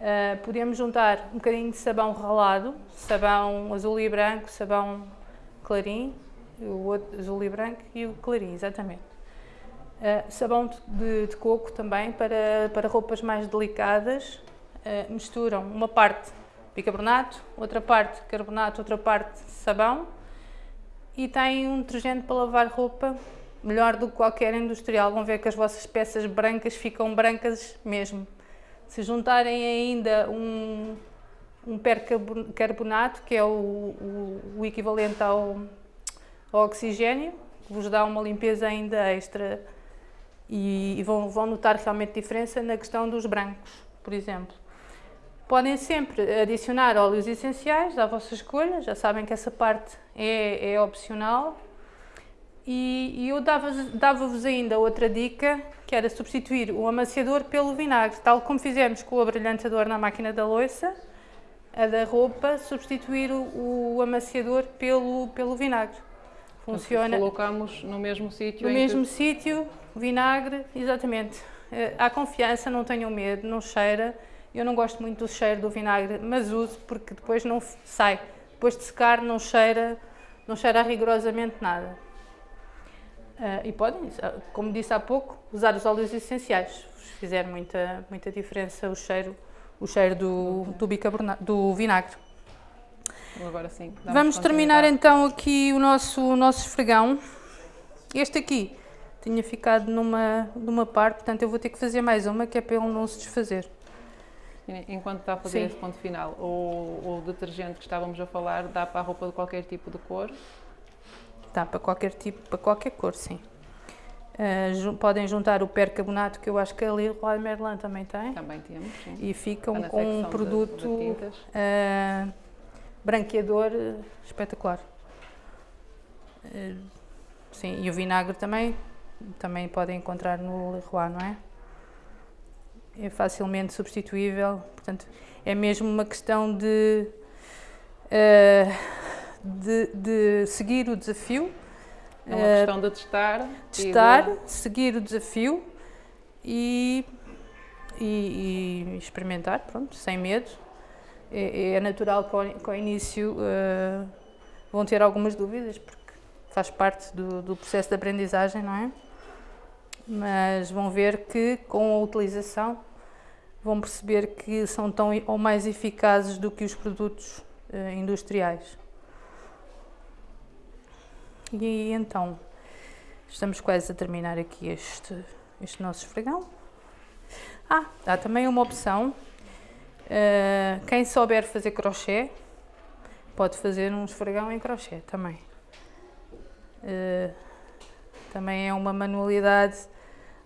Uh, podemos juntar um bocadinho de sabão ralado, sabão azul e branco, sabão clarim, o outro azul e branco e o clarim, exatamente. Uh, sabão de, de, coco também para, para roupas mais delicadas. Uh, misturam uma parte bicarbonato, outra parte carbonato, outra parte sabão e têm um detergente para lavar roupa melhor do que qualquer industrial. Vão ver que as vossas peças brancas ficam brancas mesmo. Se juntarem ainda um, um percarbonato, que é o, o, o equivalente ao, ao, oxigênio, vos dá uma limpeza ainda extra e, e vão, vão notar realmente diferença na questão dos brancos, por exemplo. Podem sempre adicionar óleos essenciais à vossa escolha, já sabem que essa parte é, é opcional. E, e eu dava-vos dava ainda outra dica, que era substituir o amaciador pelo vinagre, tal como fizemos com o abrilhantador na máquina da louça, a da roupa, substituir o, o amaciador pelo, pelo vinagre. Funciona. Colocamos no mesmo sítio? No mesmo que... sítio, vinagre, exatamente. Eh, há confiança, não tenham medo, não cheira. Eu não gosto muito do cheiro do vinagre, mas uso porque depois não sai. Depois de secar não cheira, não cheira rigorosamente nada. Uh, e podem, como disse há pouco, usar os óleos essenciais. Se fizer muita, muita diferença o cheiro, o cheiro do, do, bicarbonato, do vinagre. Agora sim. Vamos terminar então aqui o nosso, o nosso esfregão. Este aqui tinha ficado numa, numa parte, portanto eu vou ter que fazer mais uma que é para ele não se desfazer. Enquanto está a fazer Sim. esse ponto final, o, o detergente que estávamos a falar dá para a roupa de qualquer tipo de cor? Dá para qualquer tipo, para qualquer cor, sim. Uh, podem juntar o percarbonato, que eu acho que ali o Merlin também tem, Também temos, sim. e ficam com um de- produto de tintas. uh, branqueador uh, espetacular. Sim, e o vinagre também, também podem encontrar no Leroy, não é? É facilmente substituível, portanto, é mesmo uma questão de, de, de seguir o desafio É uma Eh, questão de testar. e de- testar, seguir o desafio e, e- e experimentar, pronto, sem medo. É, é natural que ao, que ao início eh, vão ter algumas dúvidas, porque faz parte do, do processo de aprendizagem, não é? Mas vão ver que com a utilização vão perceber que são tão ou mais eficazes do que os produtos eh, industriais. E então, Estamos quase a terminar aqui este, este nosso esfregão. Ah, há também uma opção. eh, quem souber fazer crochê, pode fazer um esfregão em crochê também. Eh, também é uma manualidade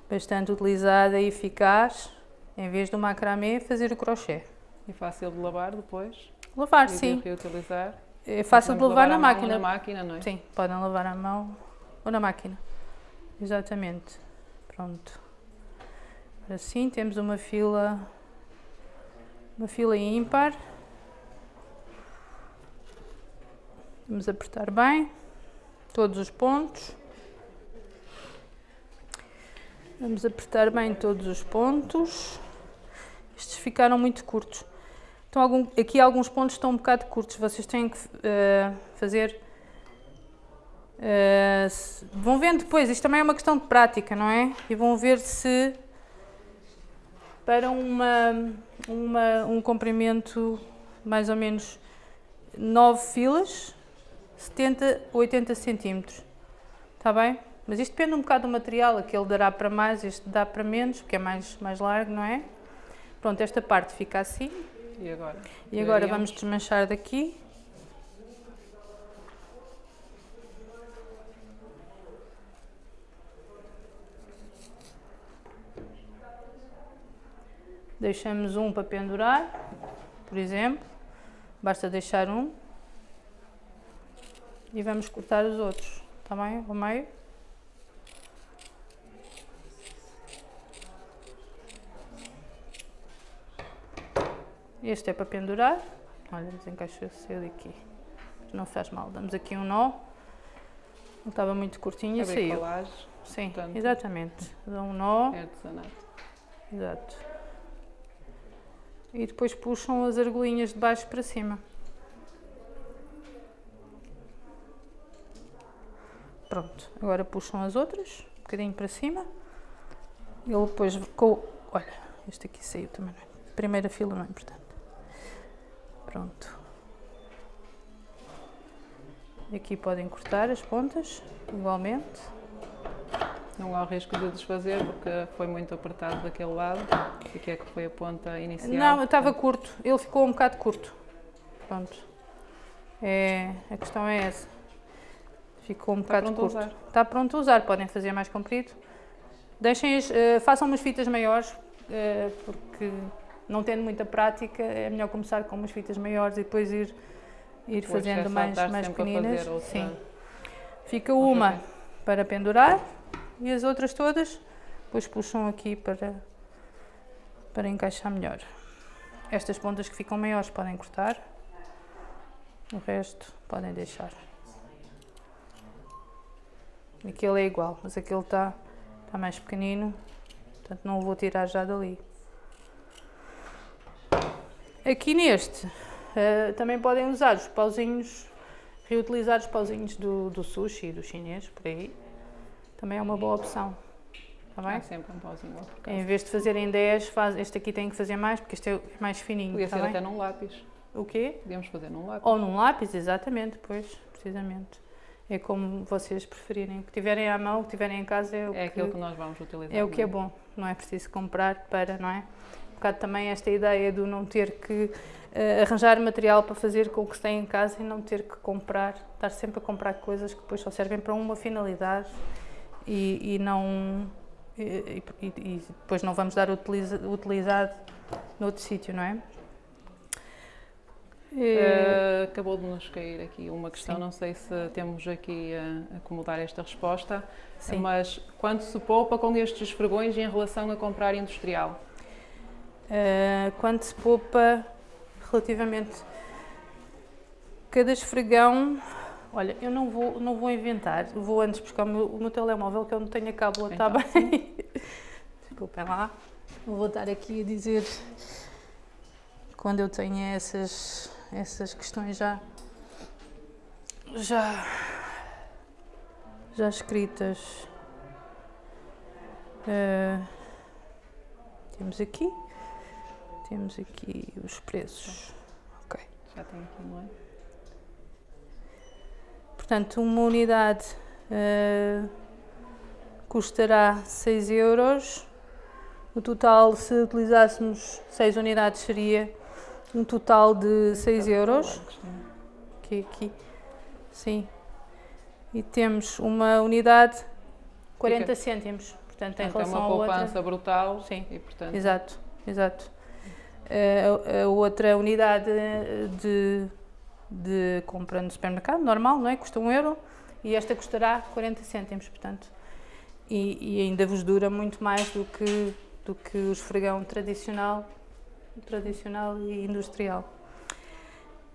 bastante utilizada e eficaz. Em vez do macramê, fazer o crochê. E fácil de lavar depois. Lavar, e de sim. reutilizar. É fácil de Podemos lavar na à mão ou máquina. Na máquina, não é? Sim, podem lavar à mão ou na máquina. Exatamente. Pronto. Assim temos uma fila uma fila ímpar. Vamos apertar bem todos os pontos. Vamos apertar bem todos os pontos. Estes ficaram muito curtos. Então, algum- aqui alguns pontos estão um bocado curtos. Vocês têm que eh, fazer Uh, se- vão vendo depois, isto também é uma questão de prática, não é? E vão ver se para uma, uma- um comprimento mais ou menos 9 filas, 70, 80 centímetros. Está bem? Mas isto depende um bocado do material, aquele dará para mais, este dá para menos, porque é mais, mais largo, não é? Pronto, esta parte fica assim. E agora? E agora vamos desmanchar daqui. Deixamos um para pendurar, por exemplo. Basta deixar um. E vamos cortar os outros, está bem? Ao meio. Este é para pendurar. Olha, desencaixou-se ele aqui. Não faz mal. Damos aqui um nó. Ele estava muito curtinho e saiu. colagem, Sim, portanto. exatamente. Dá um nó. é artesanato. Exato. E depois puxam as argolinhas de baixo para cima. Pronto, agora puxam as outras, um bocadinho para cima. Ele depois com. Olha, este aqui saiu também. Não é? Primeira fila não é importante. Pronto. Aqui podem cortar as pontas, igualmente. Não há risco de desfazer porque foi muito apertado daquele lado. Que é que foi a ponta inicial. Não, estava curto. Ele ficou um bocado curto. Pronto. É, a questão é essa. Ficou um Está bocado a curto. usar. Está pronto a usar. Podem fazer mais comprido. Deixem, as- eh, façam umas fitas maiores, eh, porque não tendo muita prática, é melhor começar com umas fitas maiores e depois ir, ir O fazendo mais, mais pequeninas. outra- Sim. Fica uma vez. para pendurar e as outras todas depois puxam aqui para, para encaixar melhor. Estas pontas que ficam maiores podem cortar, o resto podem deixar. Aquele é igual, mas aquele está está mais pequenino, portanto não o vou tirar já dali. Aqui neste, eh, também podem usar os pauzinhos, reutilizar os pauzinhos do, do sushi, do chinês, por aí. Também é uma boa opção. Está bem? Há sempre um pauzinho lá por Em vez de fazerem 10, faz, este aqui tem que fazer mais, porque este é mais fininho. Podia está ser bem? até num lápis. O quê? Podíamos fazer num lápis. Ou num lápis, exatamente, pois, precisamente. é como vocês preferirem. O que tiverem à mão, o que tiverem em casa é o É que, aquilo que nós vamos utilizar. é o que é bom. Não é preciso comprar para, não é? Um bocado também esta ideia do não ter que eh, arranjar material para fazer com o que se tem em casa e não ter que comprar, estar sempre a comprar coisas que depois só servem para uma finalidade e, e não e, e- e depois não vamos dar utiliza, utilizado noutro sítio, não é? Uh, acabou de nos cair aqui uma questão, Sim. não sei se temos aqui a acomodar esta resposta, Sim. mas quanto se poupa com estes esfregões em relação a comprar industrial? Uh, quanto se poupa relativamente cada esfregão olha, eu não vou, não vou inventar vou antes buscar o meu, o meu telemóvel que eu não tenho a cábula, está Então, bem? [LAUGHS] desculpem lá. Vou voltar aqui a dizer quando eu tenho essas essas questões já já já escritas. Uh, temos aqui temos aqui os preços. Ok. Já tem aqui, não é? Portanto, uma unidade eh, custará 6 euros. O total, se utilizássemos 6 unidades, seria um total de 6 euros. Aqui, aqui. Sim. E temos uma unidade 40 cêntimos. Portanto, em Portanto, é relação uma à outra. poupança brutal Sim. e, portanto, Exato, exato. A, outra unidade de, de compra no supermercado, normal, não é? Custa 1 euro e esta custará 40 cêntimos, portanto. E, e ainda vos dura muito mais do que, do que o esfregão tradicional, tradicional e industrial.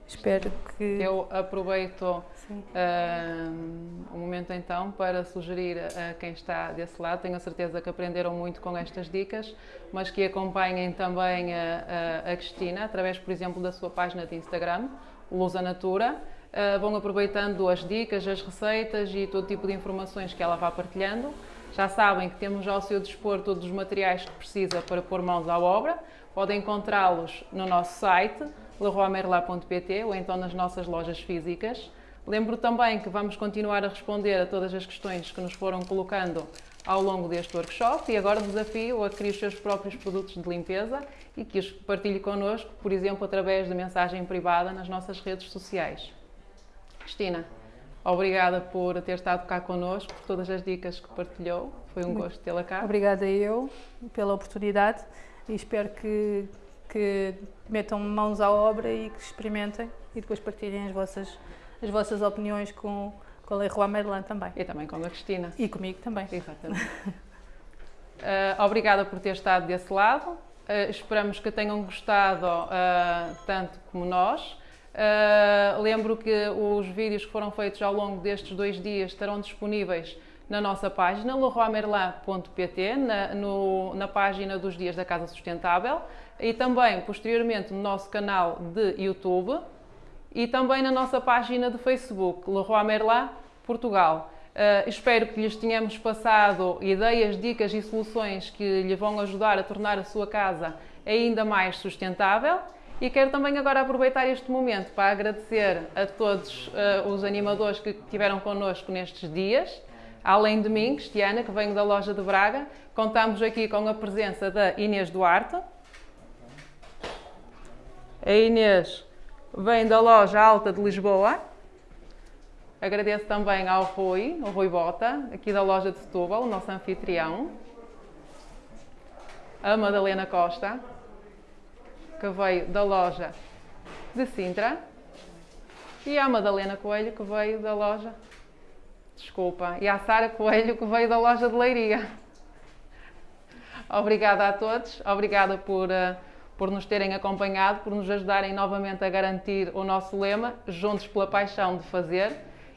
Espero que. eu aproveito Um, momento então para sugerir a quem está desse lado, tenho a certeza que aprenderam muito com estas dicas, mas que acompanhem também a, a, a Cristina através, por exemplo, da sua página de Instagram, Lusa Natura. Uh, vão aproveitando as dicas, as receitas e todo tipo de informações que ela vá partilhando. Já sabem que temos ao seu dispor todos os materiais que precisa para pôr mãos à obra. Podem encontrá-los no nosso site, leroymerla.pt ou então nas nossas lojas físicas. Lembro também que vamos continuar a responder a todas as questões que nos foram colocando ao longo deste workshop e agora desafio a criar os seus próprios produtos de limpeza e que os partilhe connosco, por exemplo, através de mensagem privada nas nossas redes sociais. Cristina, obrigada por ter estado cá connosco, por todas as dicas que partilhou. Foi um gosto tê-la cá. Obrigada eu pela oportunidade e espero que, que metam mãos à obra e que experimentem e depois partilhem as vossas, as vossas opiniões com, com a Leroy Merlin também. E também com a Cristina. E comigo também. Exatamente. Uh, [LAUGHS] obrigada por ter estado desse lado. Uh, esperamos que tenham gostado uh, tanto como nós. lembro que os vídeos que foram feitos ao longo destes dois dias estarão disponíveis na nossa página leroymerlin.pt, na, no, na página dos Dias da Casa Sustentável e também posteriormente no nosso canal de YouTube e também na nossa página de Facebook, Leroy Merlin Portugal. Uh, espero que lhes tenhamos passado ideias, dicas e soluções que lhe vão ajudar a tornar a sua casa ainda mais sustentável. E quero também agora aproveitar este momento para agradecer a todos uh, os animadores que estiveram connosco nestes dias. Além de mim, Cristiana, que venho da loja de Braga, contamos aqui com a presença da Inês Duarte. A Inês vem da loja Alta de Lisboa. Agradeço também ao Rui, ao Rui Bota, aqui da loja de Setúbal, o nosso anfitrião. A Madalena Costa, que veio da loja de Sintra. E a Madalena Coelho, que veio da loja. Desculpa. E a Sara Coelho, que veio da loja de Leiria. Obrigada a todos. Obrigada por. Uh, por nos terem acompanhado, por nos ajudarem novamente a garantir o nosso lema, juntos pela paixão de fazer.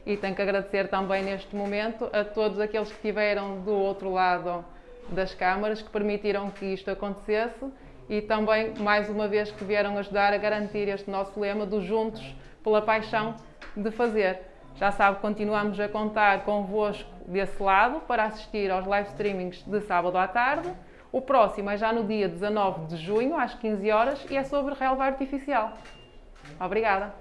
E tenho que agradecer também neste momento a todos aqueles que estiveram do outro lado das câmaras, que permitiram que isto acontecesse e também, mais uma vez, que vieram ajudar a garantir este nosso lema do juntos pela paixão de fazer. Já sabe, continuamos a contar convosco desse lado para assistir aos live streamings de sábado à tarde. O próximo é já no dia 19 de junho, às 15 horas, e é sobre relva artificial. Obrigada!